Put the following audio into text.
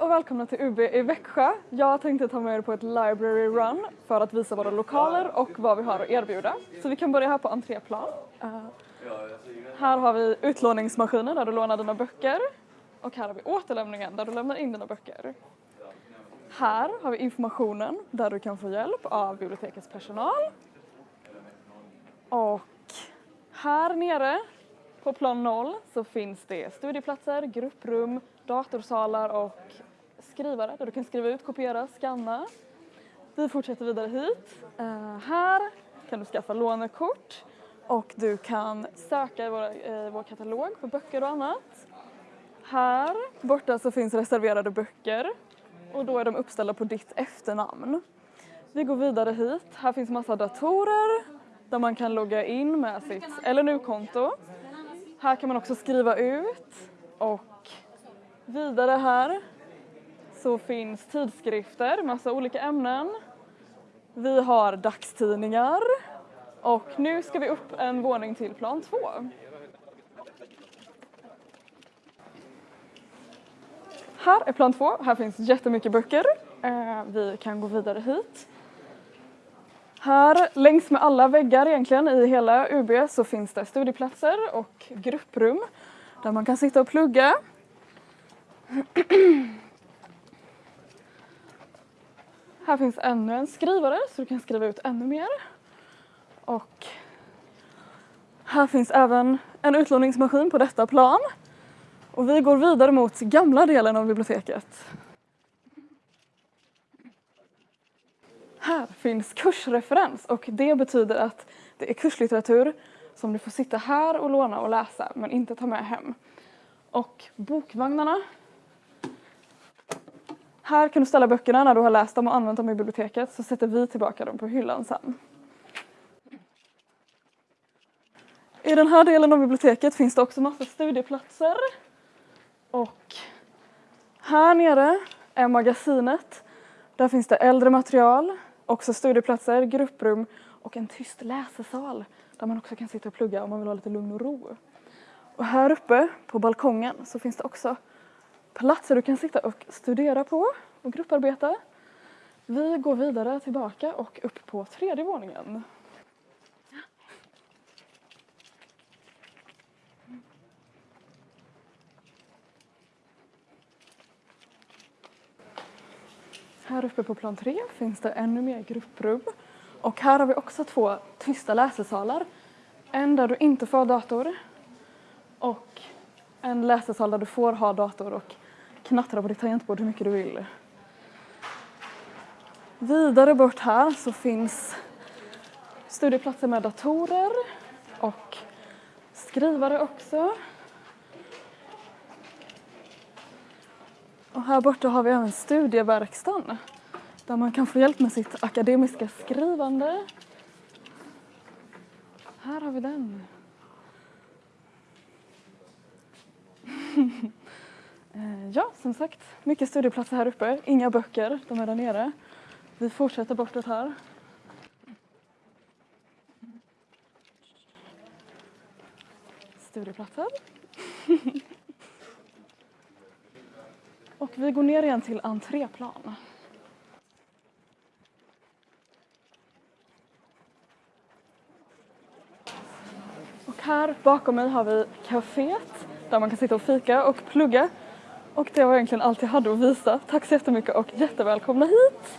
och välkomna till UB i Växjö. Jag tänkte ta med er på ett library run för att visa våra lokaler och vad vi har att erbjuda. Så vi kan börja här på entréplan. Uh, här har vi utlåningsmaskinen där du lånar dina böcker och här har vi återlämningen där du lämnar in dina böcker. Här har vi informationen där du kan få hjälp av bibliotekets personal. Och här nere på plan 0 så finns det studieplatser, grupprum, datorsalar och skrivare där du kan skriva ut, kopiera, scanna. Vi fortsätter vidare hit. Uh, här kan du skaffa lånekort och du kan söka i vår, uh, vår katalog på böcker och annat. Här borta så finns reserverade böcker och då är de uppställda på ditt efternamn. Vi går vidare hit. Här finns massa datorer där man kan logga in med sitt LNU-konto. Här kan man också skriva ut och vidare här så finns tidskrifter, massa olika ämnen. Vi har dagstidningar och nu ska vi upp en våning till plan två. Här är plan två, här finns jättemycket böcker. Eh, vi kan gå vidare hit. Här längs med alla väggar egentligen i hela UB så finns det studieplatser och grupprum där man kan sitta och plugga. Här finns ännu en skrivare så du kan skriva ut ännu mer. Och här finns även en utlåningsmaskin på detta plan. Och vi går vidare mot gamla delen av biblioteket. Här finns kursreferens och det betyder att det är kurslitteratur som du får sitta här och låna och läsa men inte ta med hem. Och bokvagnarna. Här kan du ställa böckerna när du har läst dem och använt dem i biblioteket så sätter vi tillbaka dem på hyllan sen. I den här delen av biblioteket finns det också massa studieplatser. Och här nere är magasinet. Där finns det äldre material, också studieplatser, grupprum och en tyst läsesal där man också kan sitta och plugga om man vill ha lite lugn och ro. Och här uppe på balkongen så finns det också platser du kan sitta och studera på och grupparbeta. Vi går vidare tillbaka och upp på tredje våningen. Här uppe på plan 3 finns det ännu mer grupprum. Och här har vi också två tysta läsesalar. En där du inte får ha dator och en läsesal där du får ha dator och knattra på ditt tangentbord hur mycket du vill. Vidare bort här så finns studieplatser med datorer och skrivare också. Och här borta har vi även studieverkstan där man kan få hjälp med sitt akademiska skrivande. Här har vi den. Eh, ja, som sagt, mycket studieplatser här uppe. Inga böcker, de är där nere. Vi fortsätter bortåt här. Studieplatser. Och vi går ner igen till entréplan. Och här bakom mig har vi kaféet där man kan sitta och fika och plugga. Och det var egentligen allt jag hade att visa. Tack så jättemycket och jättevälkomna hit!